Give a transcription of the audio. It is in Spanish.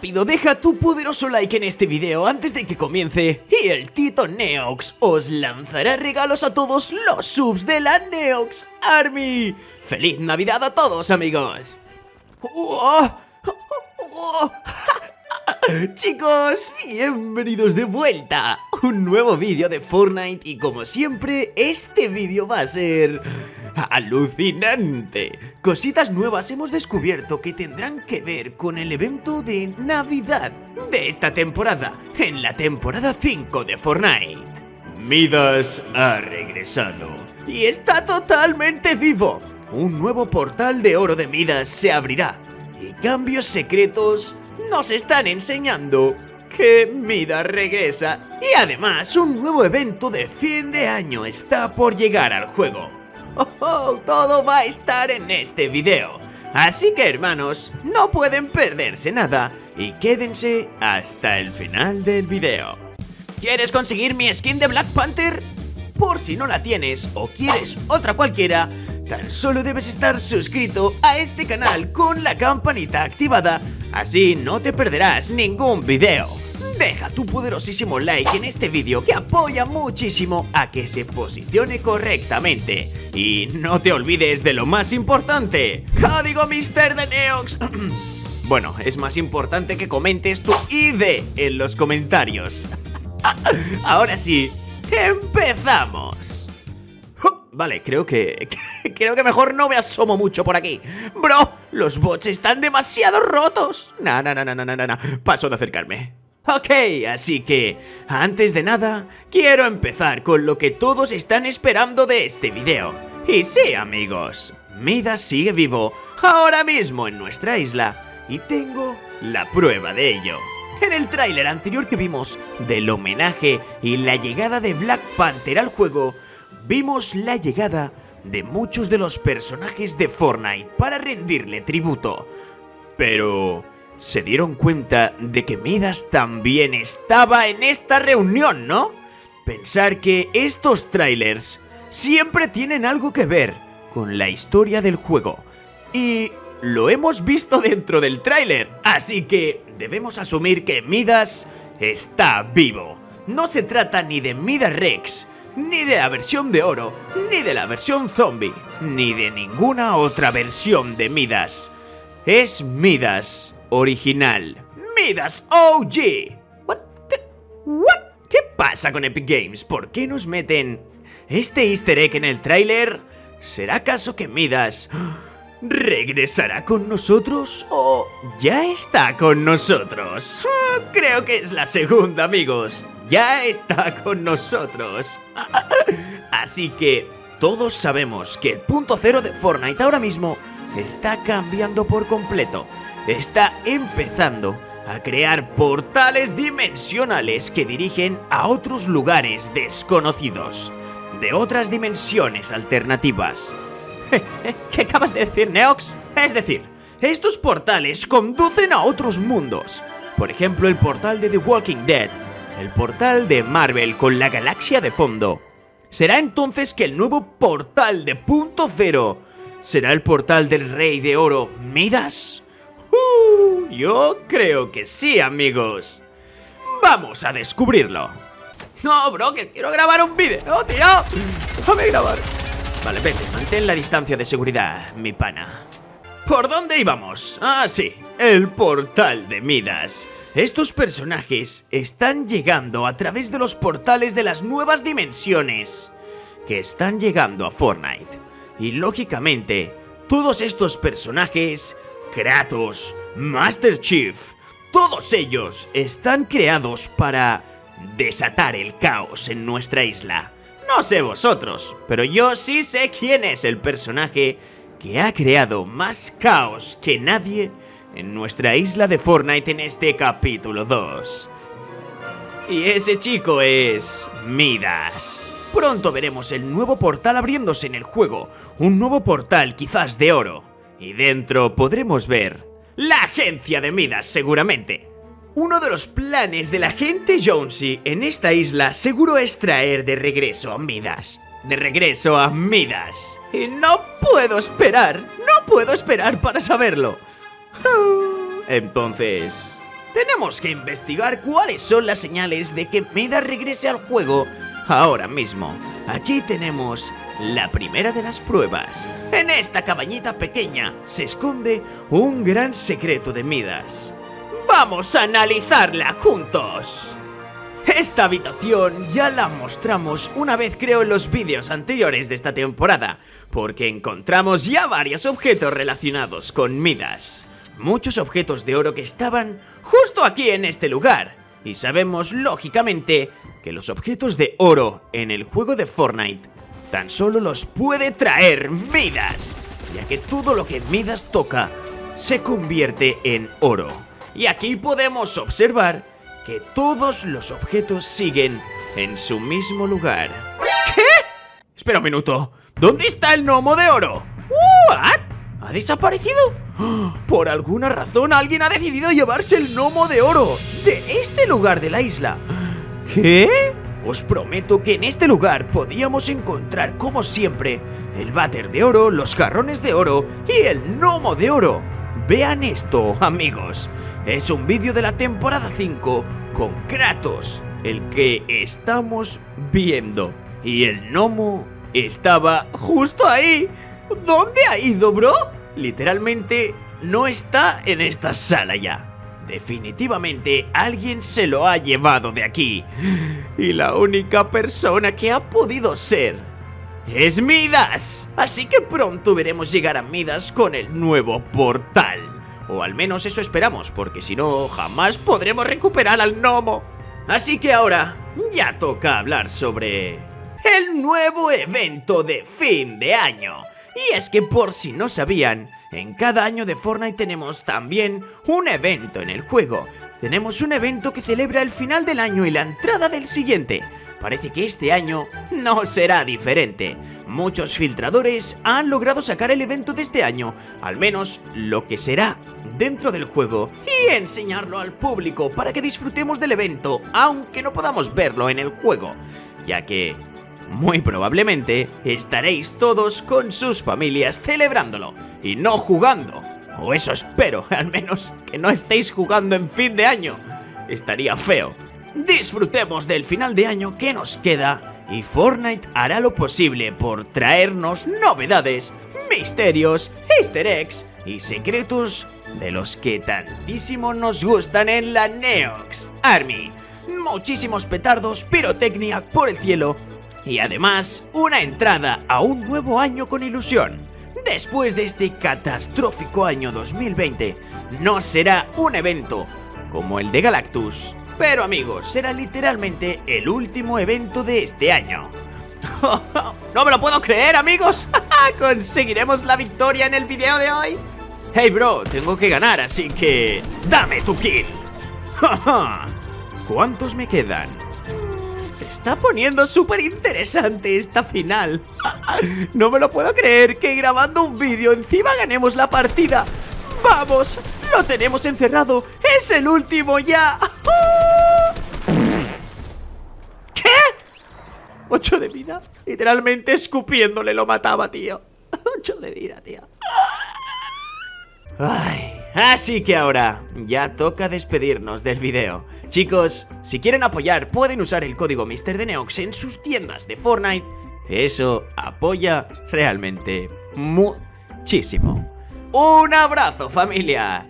Rápido, deja tu poderoso like en este video antes de que comience y el Tito Neox os lanzará regalos a todos los subs de la Neox Army. ¡Feliz Navidad a todos, amigos! Chicos, bienvenidos de vuelta Un nuevo vídeo de Fortnite y como siempre, este vídeo va a ser... ¡Alucinante! Cositas nuevas hemos descubierto que tendrán que ver con el evento de Navidad de esta temporada, en la temporada 5 de Fortnite. Midas ha regresado y está totalmente vivo. Un nuevo portal de oro de Midas se abrirá y cambios secretos nos están enseñando que Midas regresa y además un nuevo evento de fin de año está por llegar al juego. Oh, oh, todo va a estar en este video. Así que hermanos, no pueden perderse nada y quédense hasta el final del video. ¿Quieres conseguir mi skin de Black Panther? Por si no la tienes o quieres otra cualquiera, tan solo debes estar suscrito a este canal con la campanita activada, así no te perderás ningún video. Tu poderosísimo like en este vídeo que apoya muchísimo a que se posicione correctamente. Y no te olvides de lo más importante, código Mister de Neox. bueno, es más importante que comentes tu ID en los comentarios. Ahora sí, empezamos. Vale, creo que... Creo que mejor no me asomo mucho por aquí Bro, los bots están demasiado rotos No, no, no, no, no, no, no Paso de acercarme Ok, así que, antes de nada, quiero empezar con lo que todos están esperando de este video. Y sí, amigos, Midas sigue vivo ahora mismo en nuestra isla y tengo la prueba de ello. En el tráiler anterior que vimos del homenaje y la llegada de Black Panther al juego, vimos la llegada de muchos de los personajes de Fortnite para rendirle tributo. Pero se dieron cuenta de que Midas también estaba en esta reunión, ¿no? Pensar que estos trailers siempre tienen algo que ver con la historia del juego. Y lo hemos visto dentro del tráiler, así que debemos asumir que Midas está vivo. No se trata ni de Midas Rex, ni de la versión de oro, ni de la versión zombie, ni de ninguna otra versión de Midas. Es Midas original. Midas OG. What? What? ¿Qué pasa con Epic Games? ¿Por qué nos meten este easter egg en el tráiler? ¿Será acaso que Midas regresará con nosotros o ya está con nosotros? Creo que es la segunda, amigos. Ya está con nosotros. Así que todos sabemos que el punto cero de Fortnite ahora mismo está cambiando por completo está empezando a crear portales dimensionales que dirigen a otros lugares desconocidos, de otras dimensiones alternativas. ¿Qué acabas de decir, Neox? Es decir, estos portales conducen a otros mundos. Por ejemplo, el portal de The Walking Dead, el portal de Marvel con la galaxia de fondo. ¿Será entonces que el nuevo portal de Punto Cero será el portal del Rey de Oro Midas? Yo creo que sí, amigos. Vamos a descubrirlo. No, bro, que quiero grabar un vídeo, tío. Déjame grabar. Vale, vete, mantén la distancia de seguridad, mi pana. ¿Por dónde íbamos? Ah, sí, el portal de Midas. Estos personajes están llegando a través de los portales de las nuevas dimensiones que están llegando a Fortnite. Y lógicamente, todos estos personajes Kratos, Master Chief, todos ellos están creados para desatar el caos en nuestra isla. No sé vosotros, pero yo sí sé quién es el personaje que ha creado más caos que nadie en nuestra isla de Fortnite en este capítulo 2. Y ese chico es... Midas. Pronto veremos el nuevo portal abriéndose en el juego, un nuevo portal quizás de oro. Y dentro podremos ver la agencia de Midas seguramente. Uno de los planes de la gente Jonesy en esta isla seguro es traer de regreso a Midas. De regreso a Midas. Y no puedo esperar, no puedo esperar para saberlo. Entonces, tenemos que investigar cuáles son las señales de que Midas regrese al juego ahora mismo. Aquí tenemos la primera de las pruebas. En esta cabañita pequeña se esconde un gran secreto de Midas. ¡Vamos a analizarla juntos! Esta habitación ya la mostramos una vez creo en los vídeos anteriores de esta temporada, porque encontramos ya varios objetos relacionados con Midas. Muchos objetos de oro que estaban justo aquí en este lugar. Y sabemos, lógicamente, que los objetos de oro en el juego de Fortnite tan solo los puede traer Midas, ya que todo lo que Midas toca se convierte en oro. Y aquí podemos observar que todos los objetos siguen en su mismo lugar. ¿Qué? Espera un minuto. ¿Dónde está el gnomo de oro? ¿What? ¿Ha desaparecido? Por alguna razón alguien ha decidido llevarse el gnomo de oro de este lugar de la isla. ¿Qué? Os prometo que en este lugar podíamos encontrar, como siempre, el váter de oro, los jarrones de oro y el gnomo de oro. Vean esto, amigos. Es un vídeo de la temporada 5 con Kratos, el que estamos viendo. Y el gnomo estaba justo ahí. ¿Dónde ha ido, bro? Literalmente no está en esta sala ya. Definitivamente alguien se lo ha llevado de aquí. Y la única persona que ha podido ser es Midas. Así que pronto veremos llegar a Midas con el nuevo portal. O al menos eso esperamos, porque si no, jamás podremos recuperar al gnomo. Así que ahora ya toca hablar sobre el nuevo evento de fin de año. Y es que por si no sabían, en cada año de Fortnite tenemos también un evento en el juego. Tenemos un evento que celebra el final del año y la entrada del siguiente. Parece que este año no será diferente. Muchos filtradores han logrado sacar el evento de este año, al menos lo que será dentro del juego, y enseñarlo al público para que disfrutemos del evento, aunque no podamos verlo en el juego, ya que muy probablemente estaréis todos con sus familias celebrándolo y no jugando. O eso espero, al menos que no estéis jugando en fin de año. Estaría feo. Disfrutemos del final de año que nos queda y Fortnite hará lo posible por traernos novedades, misterios, easter eggs y secretos de los que tantísimo nos gustan en la Neox Army. Muchísimos petardos, pirotecnia por el cielo y además una entrada a un nuevo año con ilusión. Después de este catastrófico año 2020, no será un evento como el de Galactus, pero amigos, será literalmente el último evento de este año. ¡No me lo puedo creer, amigos! ¿Conseguiremos la victoria en el video de hoy? Hey, bro, tengo que ganar, así que... ¡Dame tu kill! ¿Cuántos me quedan? Se está poniendo súper interesante esta final. no me lo puedo creer que grabando un vídeo encima ganemos la partida. ¡Vamos! ¡Lo tenemos encerrado! ¡Es el último ya! ¿Qué? ¿Ocho de vida? Literalmente escupiéndole lo mataba, tío. Ocho de vida, tío. Ay, así que ahora ya toca despedirnos del video. Chicos, si quieren apoyar pueden usar el código MrDeneox en sus tiendas de Fortnite. Eso apoya realmente muchísimo. Un abrazo familia